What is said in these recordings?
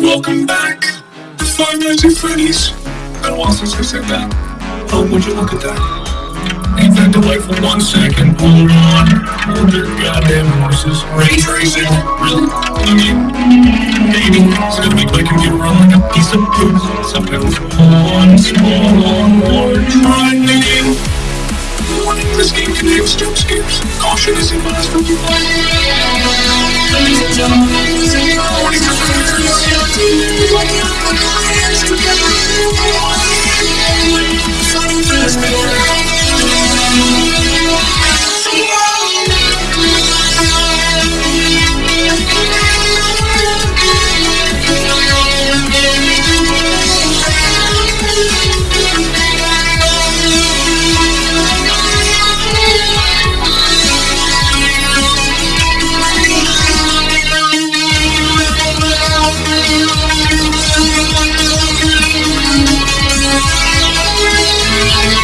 Welcome back to Five Nights at Freddy's. Been a while since I said that. Oh, would you look at that? Ain't that for One second, hold on. Hold your goddamn horses. Ray tracing? Really? I mean, maybe. It's gonna make my computer run like a piece of poop. Sometimes one small, one trying. Warning, this game contains jump scares. Caution is advised for you. Ladies and gentlemen, warning Instead of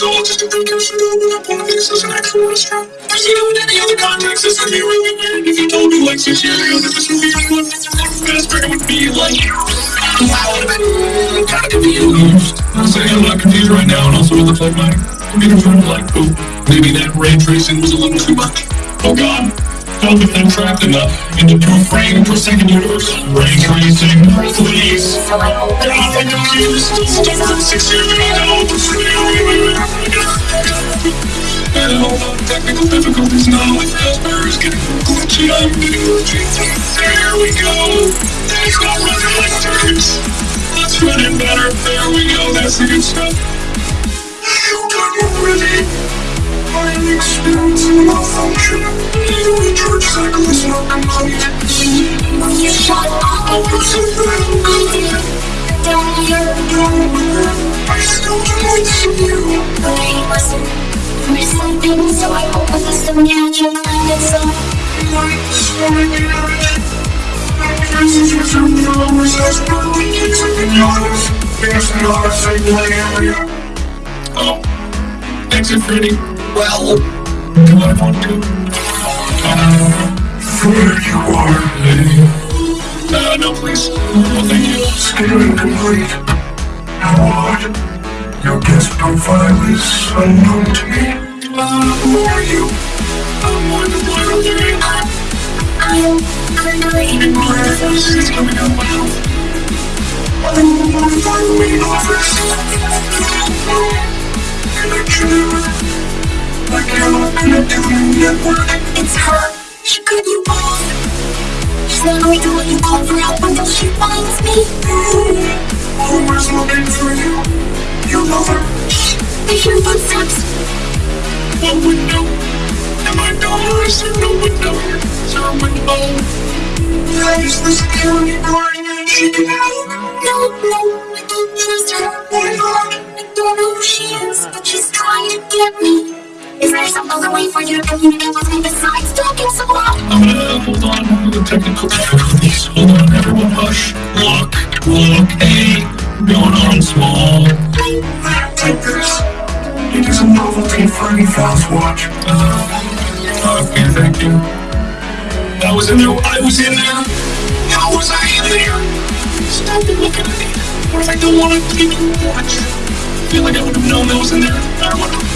is all just a precursor to open up one of these as an actual restaurant. Because you know, in any other context, this would be really weird if you told me, like, six years ago that this would be like, fast it would be like, wow, I'm kind of confused. I'll say I'm not confused right now, and also it looks like my computer's running like poop. Maybe that ray tracing was a little too much. Oh god. How have been trapped in the into two frame per second universe? Ray tracing, please. And the getting we go. Better. There we go. That's the good stuff. You done. I am experiencing malfunction. The recharge cycle is not complete. You shut up. Some here. I still can to you. We're sleeping, so I hope the system catches and it's up. Light slowing in everything. Places you turn the and. There's not a single area. Oh. Thanks. Well, do I want to? Uh, there you are, lady. Uh, no, please. No, thank you. Scanning complete. What? Your guest profile is unknown to me. Uh, who are you? I'm one of the world I'm hungry. And my voice is coming out my mouth. I'm one of our main office. Connection. I cannot connect to the network. It's her. She cut you off. She's not to let you call for help until she finds me. Always looking for you. You love her. I hear footsteps. One window. And my daughter is in the window. Sir window. That is the security guard. She can help. No, no, I don't trust her. Not? I don't know who she is, but she's trying to get me. Is there some other way for you to communicate with me besides talking so loud? I'm gonna hold on with the technical difficulties. Hold on, everyone, hush. Look, look, hey, going on small. Take this. It is a novelty Freddy Faz-Watch. Uh, okay, thank you. I was in there. I was in there. How was I in there? Stop looking at me. What if I don't want to watch? I feel like I would have known that was in there.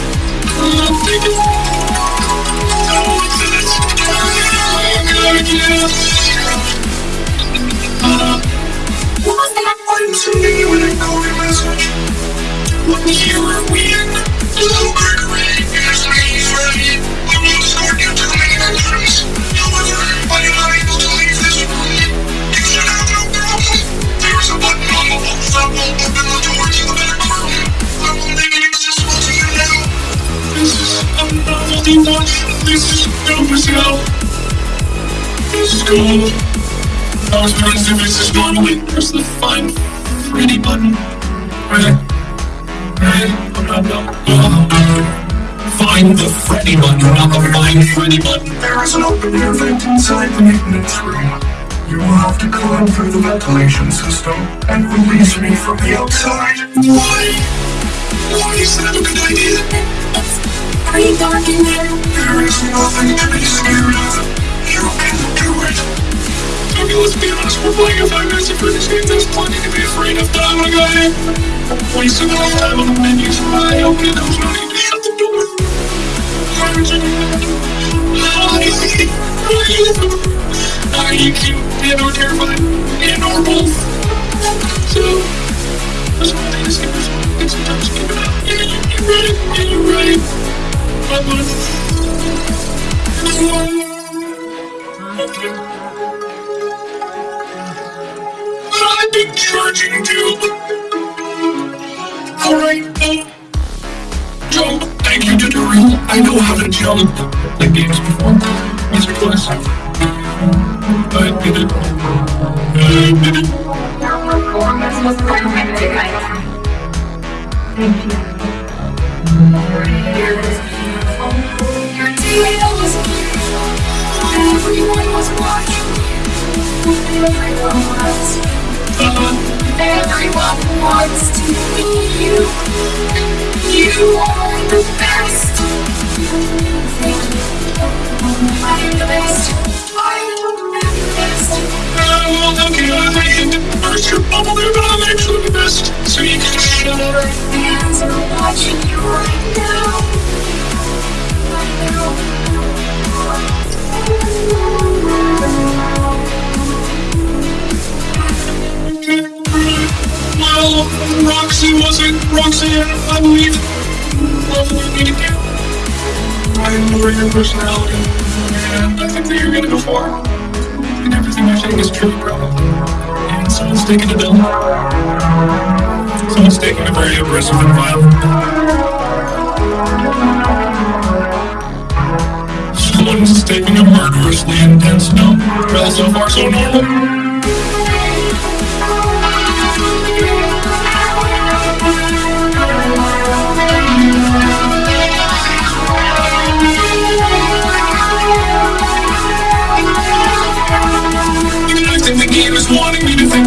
I was trying to do this normally. Press the find Freddy button. Right. Right. No, no, no. Find the Freddy button, not the find Freddy button. There is an open air vent inside the maintenance room. You will have to climb through the ventilation system and release me from the outside. Why? Why is that a good idea? It's pretty dark in there. There is nothing to be scared of. Okay, let's be honest. We're playing a five minutes of Freddy's game. There's plenty to be afraid of. But I'm a guy. Wasting all the time on the menus. I open it. There's no need to shut the door. You you cute and or terrified and or both? So, that's is. And sometimes you give it up. Yeah, you, you're. Yeah, you're charging you. Alright, uh, jump. Thank you, tutorial. I know how to jump. Like games before. Mr. Quest. I did it. I did it. Your performance was perfect was was beautiful. Everyone was watching. Everyone was. Everyone wants to be you. You are the best. Thank you. I'm the best. I'm the best. well, okay, I did burst your bubble there, but I'm actually the best. So you can shut. Your fans are watching you right now. Well, Roxy wasn't Roxanne, I believe. Love you to do. I adore your personality, and I think that you're gonna go far. And everything you're saying is true, bro. And someone's taking a bill. Someone's taking a very aggressive and violent. Someone's taking a murderously intense note. Well, so far so normal. Game is wanting me to think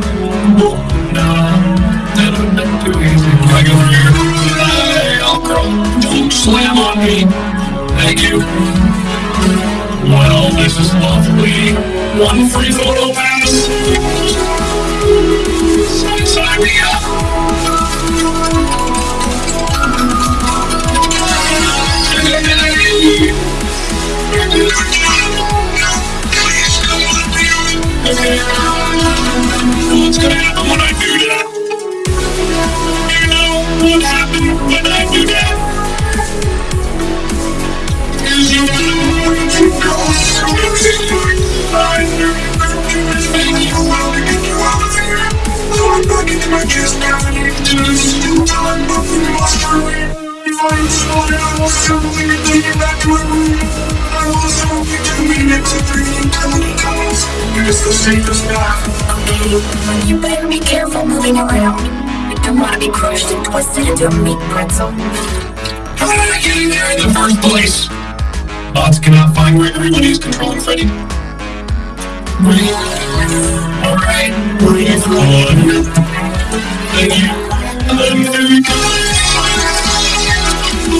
Slam on me. Thank you. Well, this is lovely. One free photo pass. Sign me up. Okay. What's gonna happen when I do that? You know what happened when I do Is you you. I I. I is. Okay, you better be careful moving around. You don't want to be crushed and twisted into a meat pretzel. How did I get in there in the first place? Bots cannot find Gregory when he's controlling Freddy. Alright. Is One. Thank you. I'm very good.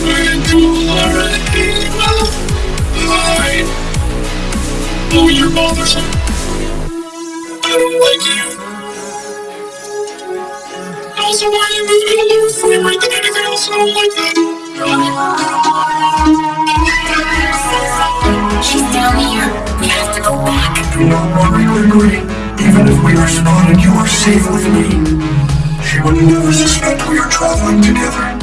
We're cool already. Well, hi. Oh, you're bothersome. I don't like you. Also, why are you moving a lower frame rate than anything else? I don't like that. She's down here. We have to go back. Do not worry, Gregory. Even if we are spotted, you are safe with me. She would never suspect we are traveling together.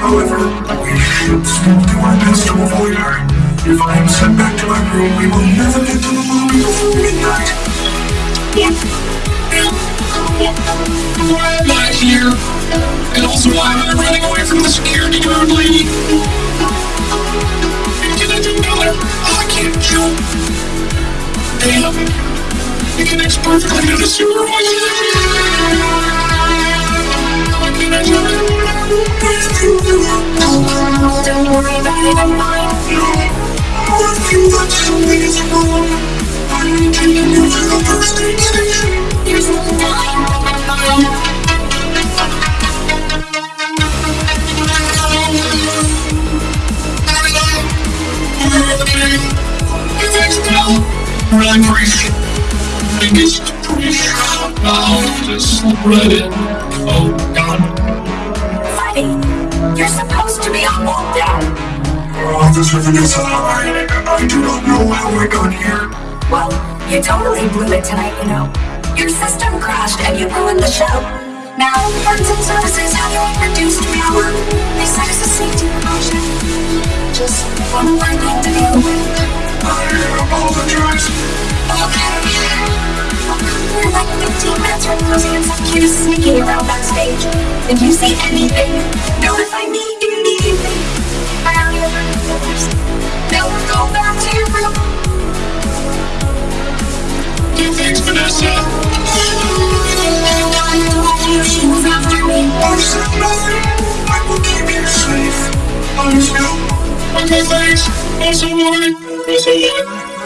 However, we should still do our best to avoid her. If I am sent back to my room, we will never get to the lobby before midnight. What? Why am I here? And also, why am I running away from the security guard lady? Can I do better? Oh, I can't jump. Damn. It connects perfectly to the. Why can't I jump? It, I'm is wrong. I to the first aid station. You're supposed to be on lockdown. Officer Vanessa, I, I do not know how I got here. Well, you totally blew it tonight, you know. Your system crashed and you ruined the show. Now, Parts and Services have you reduced power. They set us a safety precaution. Just one more thing to deal with. I apologize. We're like 15 minutes from and some is sneaking around backstage. If you see anything, notify me immediately. I don't even Don't go back to your room. Thanks, Vanessa. She was after me. I said nothing. I will keep you safe. I'm still on my face. I'm so worried. I'm so worried. I'm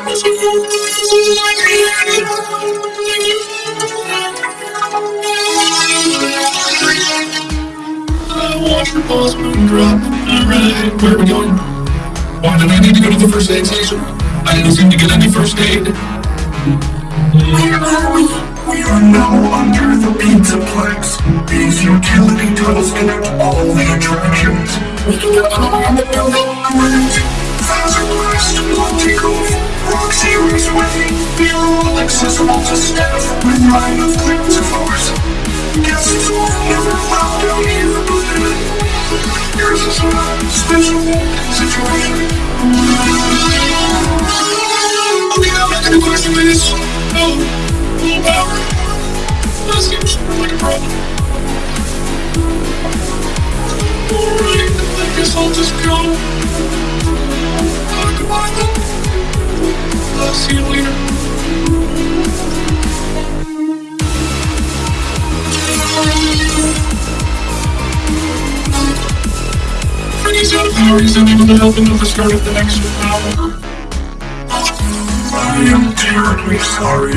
watch your balls drop. Alright, where are we going? Why did I need to go to the first aid station? I didn't seem to get any first aid. We? Are now under the Pizzaplex. These utility tunnels connect all the attractions. Can go anywhere in the building. Right. Thousand Quest, Monty Raceway. They are all accessible to staff with line of cryptophores. Guests are never allowed down here, but here's a special situation. Okay, I'm not gonna question this. No. No power. That seems like a problem. Alright, I guess I'll just go. Uh, goodbye I'll see you later. The next terribly sorry.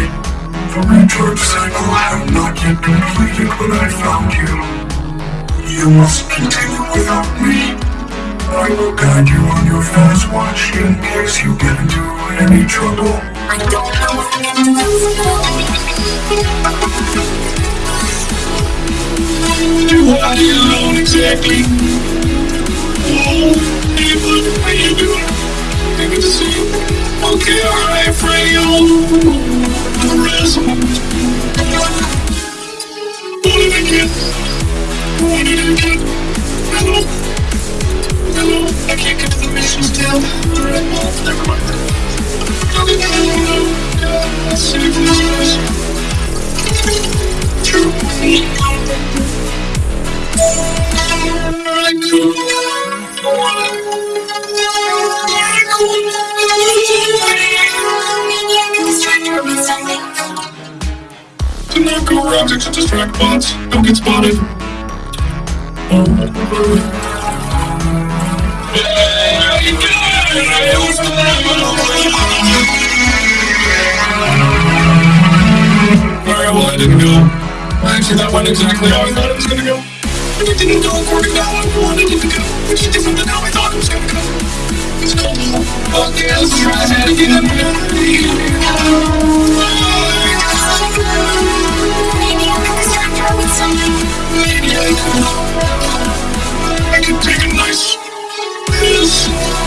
The recharge cycle not yet completed when I found you. You must continue without me. I will guide you on your Faz-Watch in case you get into any trouble. I don't know what I'm gonna do. Do I alone exactly? Oh, hey, bud, how you doing? Good to see you. Okay, alright, I'll... The rest. What did I get? What did I get? Hello? I can't get to the mission still. Alright, well, never mind. Is... True. Alright, cool. Do not go objects to distract bots. Don't get spotted. Oh. Well, I didn't go. Actually, that exactly how I thought gonna go. It didn't go according to how I wanted it to go, which is different than how I thought it was gonna go. It's cold. Okay, let's try that again. Maybe I can take a nice piss.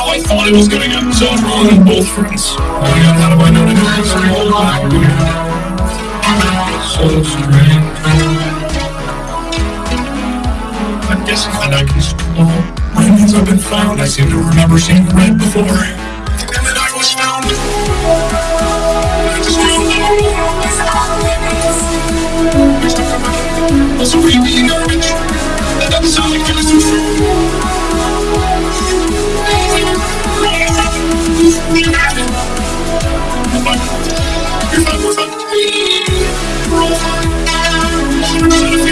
thought it was gonna go. So I'm wrong on both fronts. Oh my god, how do I know to do this? So strange. I'm guessing that I can scroll. Remnants have been found. I seem to remember seeing red before. And then I was found. All. Also, were you garbage? That doesn't sound like it true.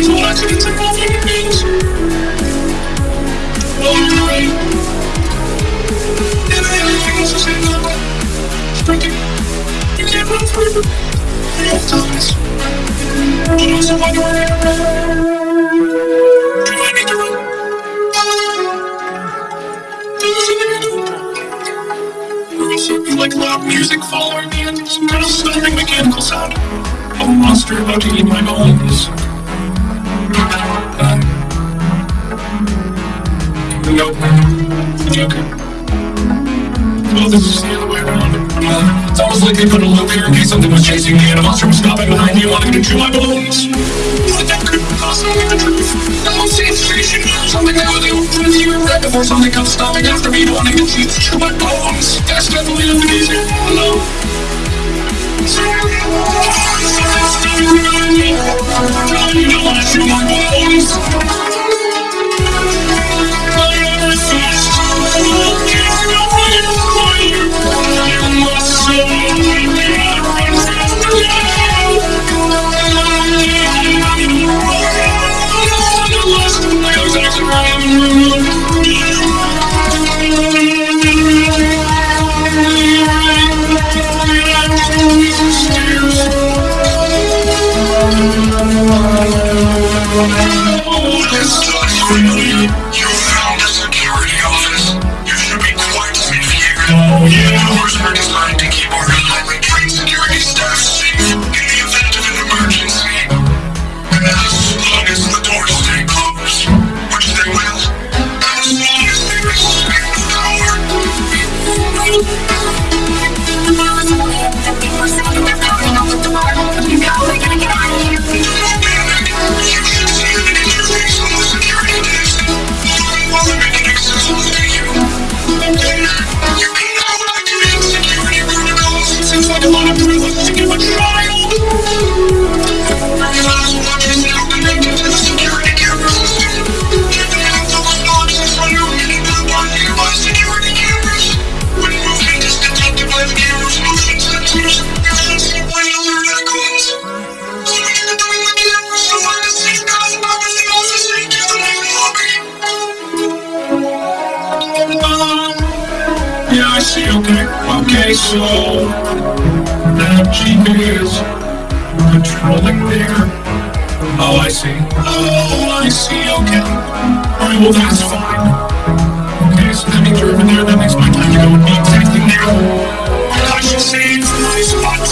100% of fatal accidents involve human beings. Oh, you're right. And everything else is in there. Sprinting. You can't run forever. You have times. But also wondering, do I need to run? I something like loud music following me and some kind of stomping mechanical sound. A monster about to eat my bones. Nope. Okay. Oh, this is the other way around. Uh, it's almost like they put a loop here in case something was chasing me and a monster was stopping behind me wanting to chew my bones. But that couldn't lost knowing the truth. The most sensation, something that was you with you right before something comes stopping after me wanting to chew, through my bones. That's definitely amazing. Hello. You I feel my bones. Okay. So that GP is patrolling there. Oh, I see. Oh, I see, okay. Alright, well, that's fine. Okay, so that means you're over there. That makes my time to go and be exactly now. I should save my spot.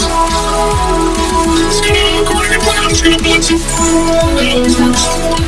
It's gonna, according to plan, I'm just gonna blitz it. Uh, first. Who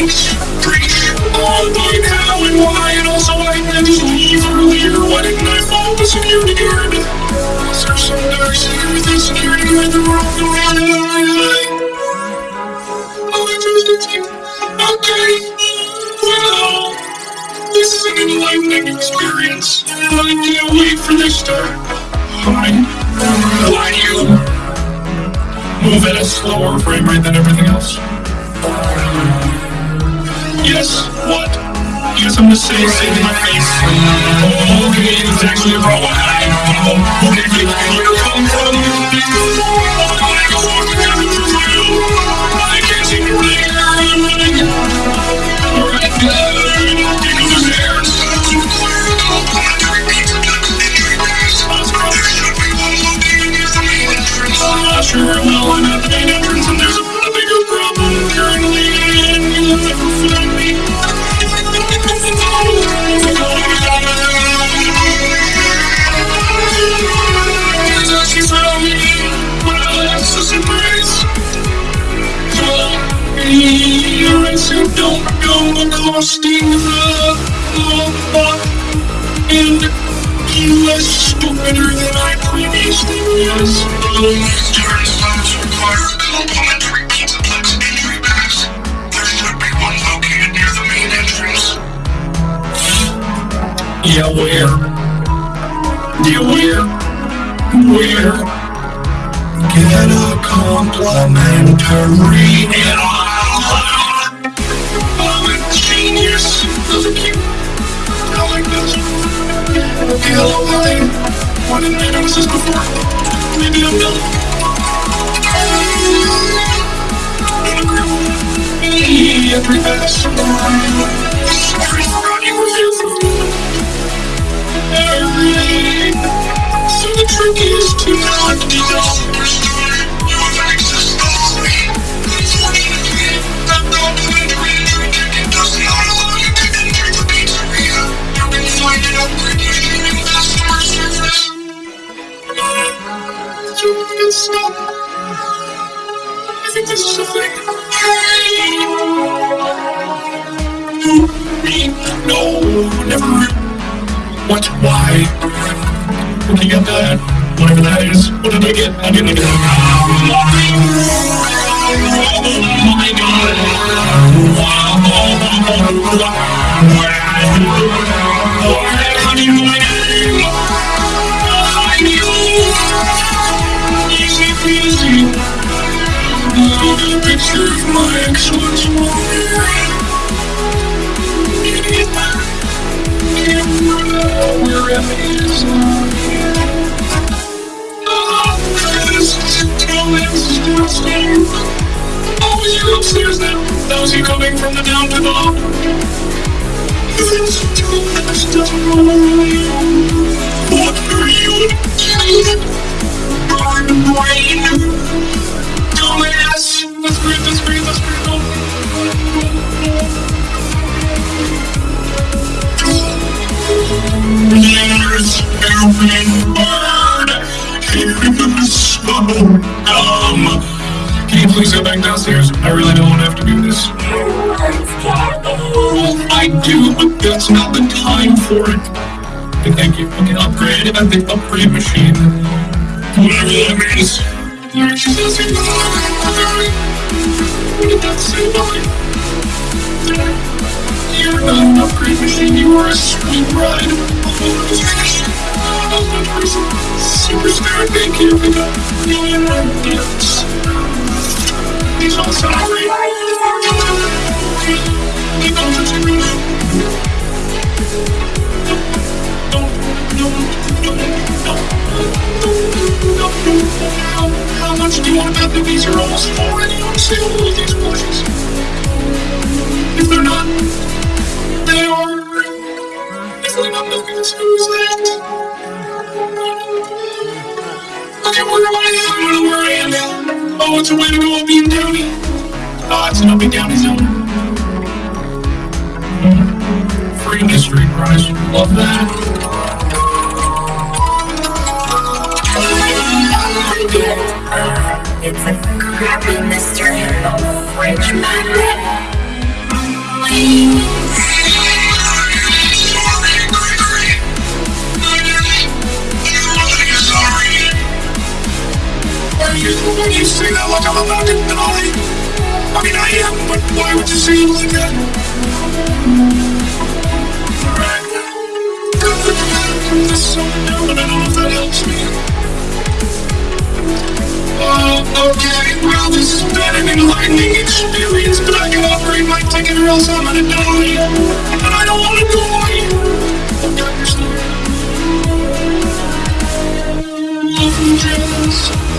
thanks. Preach. Oh, but how and why, and also I just leave earlier? Why didn't I follow the security guard? Is there some dark secret with that security guard that we're all on? Oh, I trusted you. Okay. Well, this is an enlightening experience. I can't wait for this to... Why? Why do you move at a slower frame rate than everything else? Yes, what? Yes, I'm gonna say, say to my face. Oh, okay, it's actually a problem. Oh, okay, where you come from? Don't go the, the, And he was stupider than I previously was. There should be one located near the main entrance. Yeah, where? Yeah, where? Where? Get a complimentary I'm Those are cute. I like those. Hello, hi. Why didn't I notice this before? Maybe I'm dumb. Hey, every me. Alright. So the trick is to not be dumb. No, never. What? Why? Whatever that is, what did I get? I get Oh my god! Oh, you're upstairs. Now is he coming from the down to the up? It's too much to What are you doing? Burn brain. Dumbass. Let's breathe, let's breathe, let's breathe. There's every dumb. Can you please go back downstairs? I really don't have to do this. I do, but that's not the time for it. Okay, thank you. Okay, upgrade at the upgrade machine. Whatever that means. What did that say you are a sweet ride. Superstar, thank you for the million gifts. He's. He knows it's great. No, no, no, no, no, no. How much do you want to these are all? If they're not, Okay, where am I? I don't know where I am now. Oh, it's a way to go up Bean County. Oh, it's an up and County zone. Free mystery prize. Love that. It's a crappy mystery of French magnet. Why would you say that? And I don't know me. Uh, okay, well, this has been an enlightening experience, but I can operate my ticket or else I'm gonna I don't wanna here. Love you, Janice.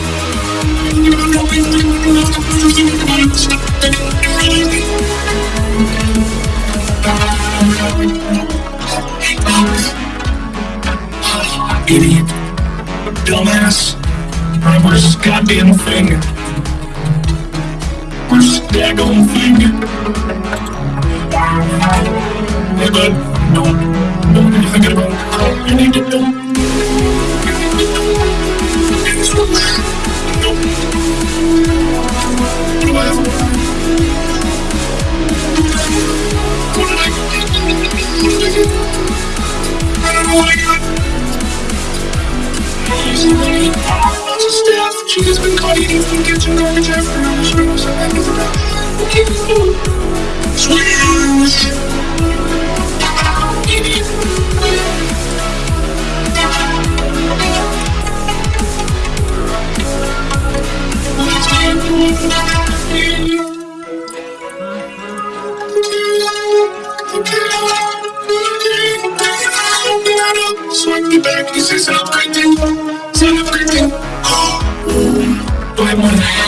Idiot. Dumbass. This goddamn thing? This daggone thing? Hey, bud. Don't. Don't thinking about You need to. Swing me back, this is upgrading. It's an upgrading. Do I want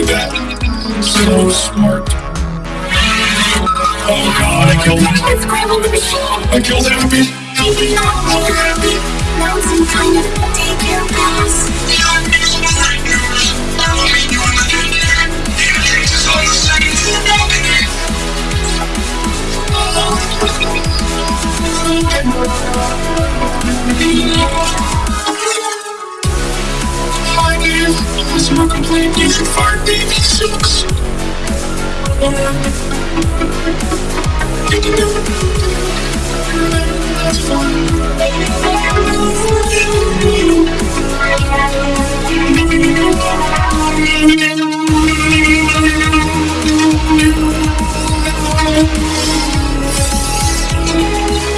that. So smart. Oh god, I killed him. Let's scramble the machine. I killed Happy. Help me. Help me, Happy. Now it's some kind of daycare pass. Customer complaint, you should fire baby sucks.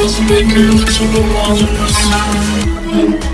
That's make her look so long. I'm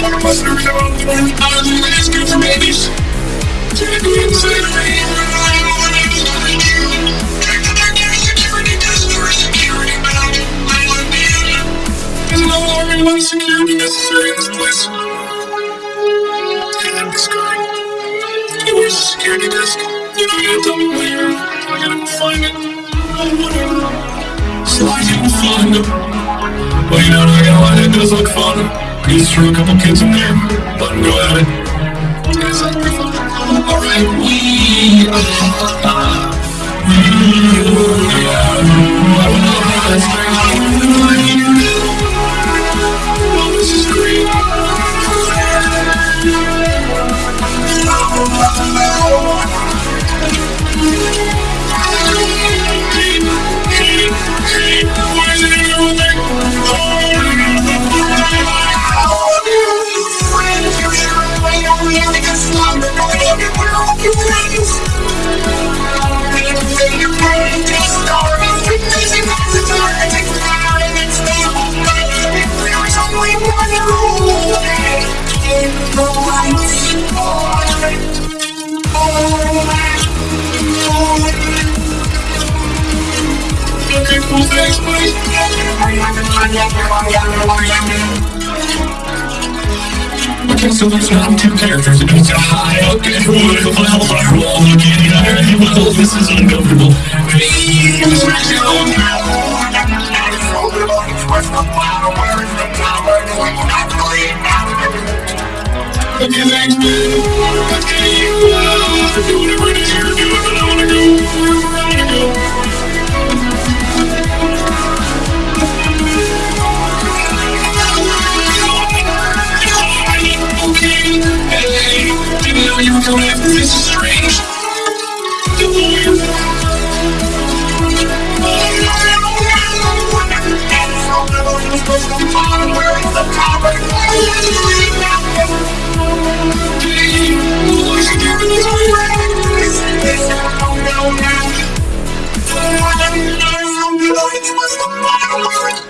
Must have developed their I think it's good for babies. Take me. I be There's no security necessary in this place. And this guy. Where's the security desk? You know, you tell me where. I gotta go find it. Oh, whatever. Sliding fun. Well, you know, not gonna lie, it does look fun. You just threw a couple kids in there. Let them go at it. Alright, we are. We are. Okay, so there's not two characters. It means high. Okay, well, well, firewall. Okay, yeah, well, this is uncomfortable. Please, Okay, thanks, man. Okay, you, uh, do whatever it is you're doing, but I wanna go I wanna go. You. This is strange. The lawyer.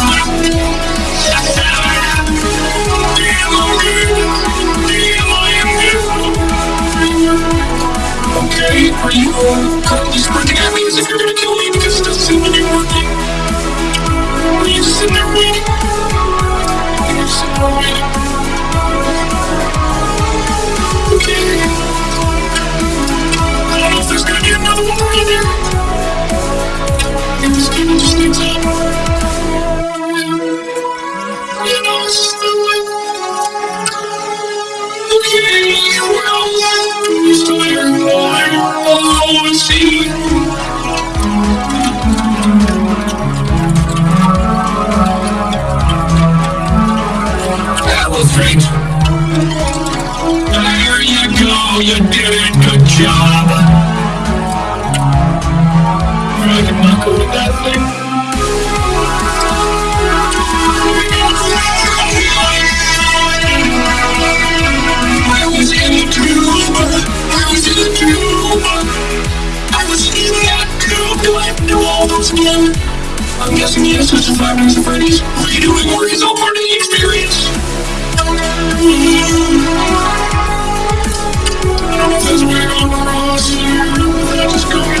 Oh. Again. I'm guessing the answers to Five Nights at Freddy's redoing work is all part of the experience. I don't know if that's where I'm wrong. I just go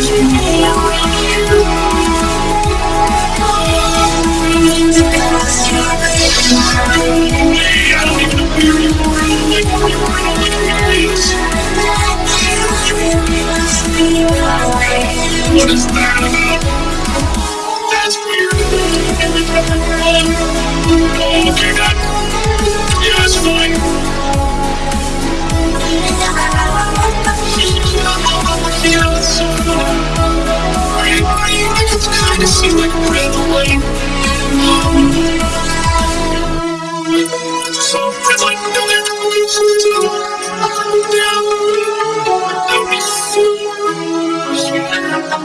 Cause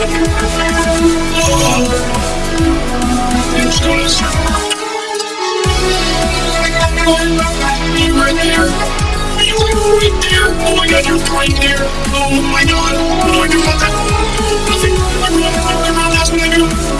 You were there. You were right there. Oh my god, you're right there. Oh my god. Oh my god. Nothing. I'm not. I'm not. That's what I do.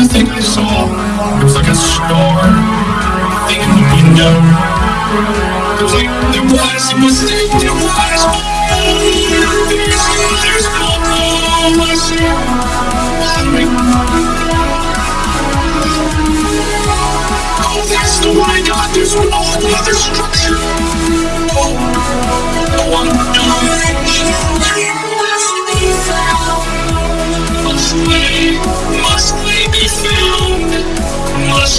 the thing I saw It was like a star. Thing in the window It was like, there was, a mistake. there was there's, there's no Oh, that's the one I got There's structure. Oh.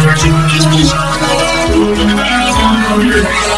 我就是想，我就是想。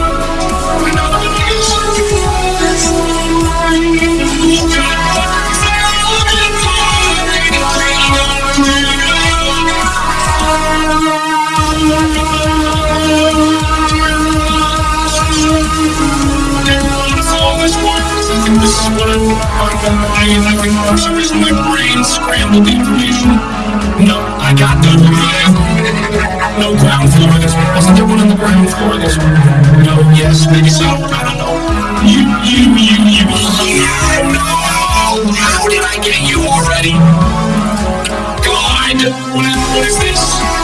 brain, every function is my brain scrambled information. No, I got no land. No ground floor this one. Wasn't there one on the ground floor this one? No, yes, maybe so. I don't know. You, you, you, you, you. No! How did I get you already? God, what is, what is this?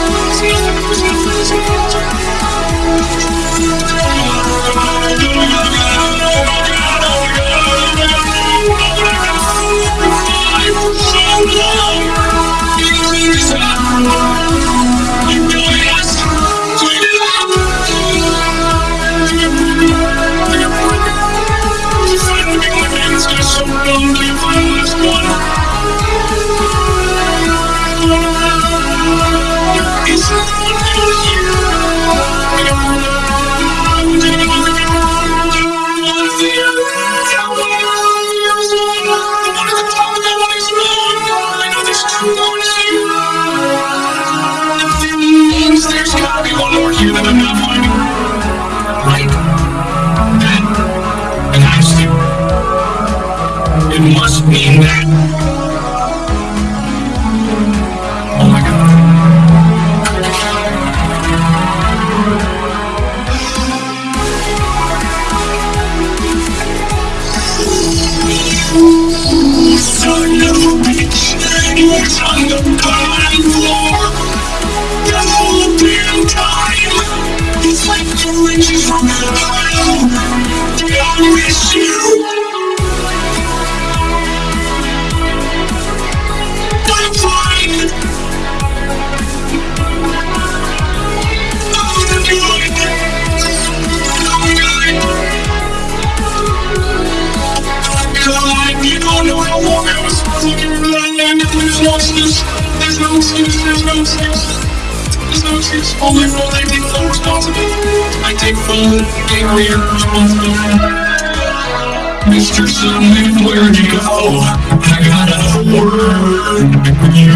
Mr. Sandman, where'd you go? I got a word for you.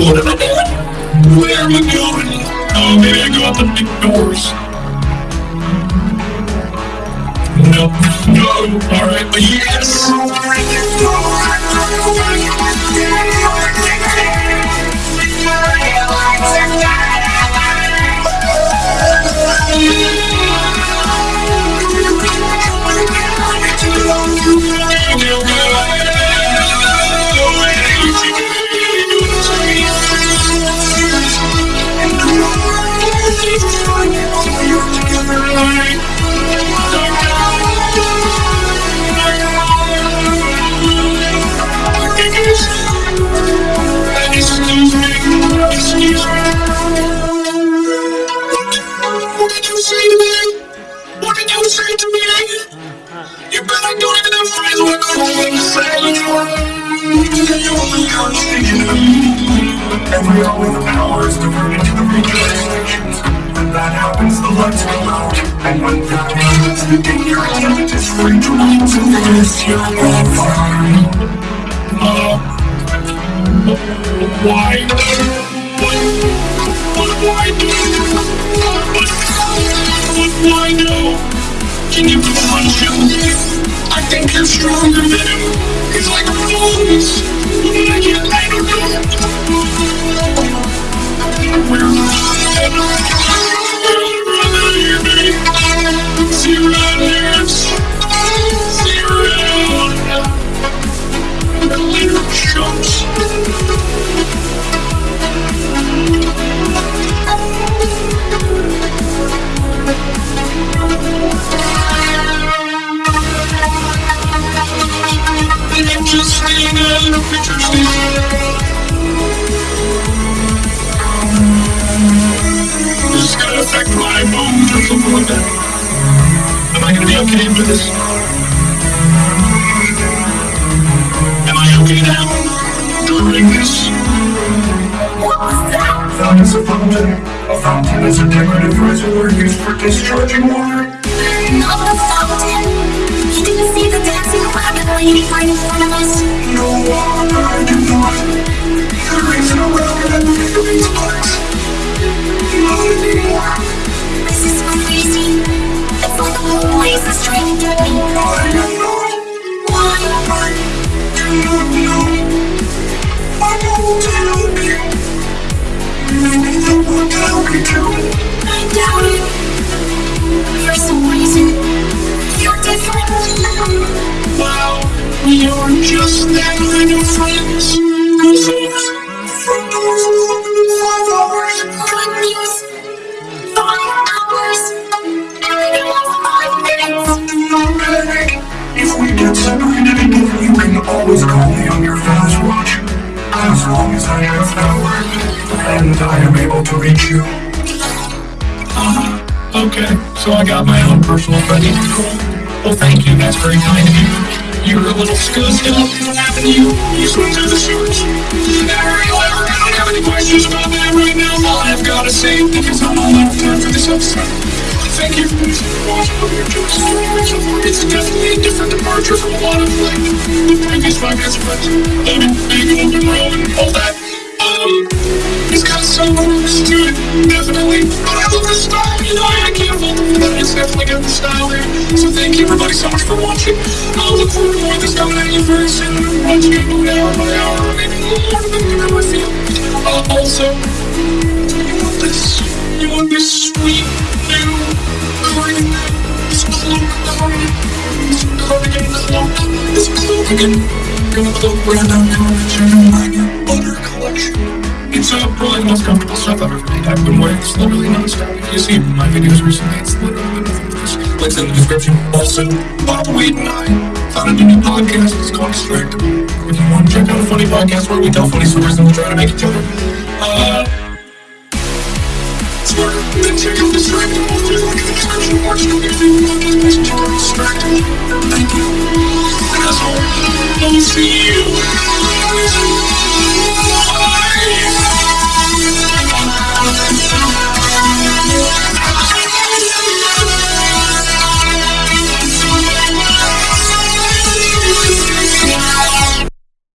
What am I doing? Where am I going? Oh, maybe I go out the big doors. No, no, alright, but yes! Thank you. if we all the power is diverted to the recharge stations. When that happens, the lights go out. And when that happens, the danger limit is free to leave to the SCL fine. Uh, why? What? What do I do? What? What do I? Can you punch him? I think you're stronger than him. He's like a bones. I can't, I don't know we're running. For discharging water. And I am able to reach you. Uh, okay, so I got my own personal buddy. Cool. Well, thank you. That's very kind of you. You're a little scuzzed up. What happened to you? You swim through the sewers. Never, ever. I don't have any questions about that right now. All I've got to say is I'm all out of time for this episode. Thank you for watching your jokes. It's definitely a different departure from a lot of like the previous podcast friends. David, Big, Open Row, and all that. Um, it's got some roots to it, definitely. But I love the style, you know, I can't for that. It's definitely got the style there. So thank you everybody so much for watching. I'll look forward to more of this coming at you very soon. Watching it move hour by hour, maybe a little more than I feel. Uh, also, you want this? You want this sweet new green cloak cardigan? This cardigan cloak, this cloak again. Gonna cloak brand out Cardigan Butter Collection. It's so probably the most comfortable stuff I've ever made. I've been wearing this literally non-stop. If you see my videos recently, it's literally nothing but this. Links in the description. Also, Bob Wade and I founded a new podcast. It's called Distractable. If you want to check out a funny podcast where we tell funny stories and we try to make each other, uh, smarter, then check out Distractable. There's a link in the description. Or just go get the podcast Distractable. Thank you. And as always, I'll see you.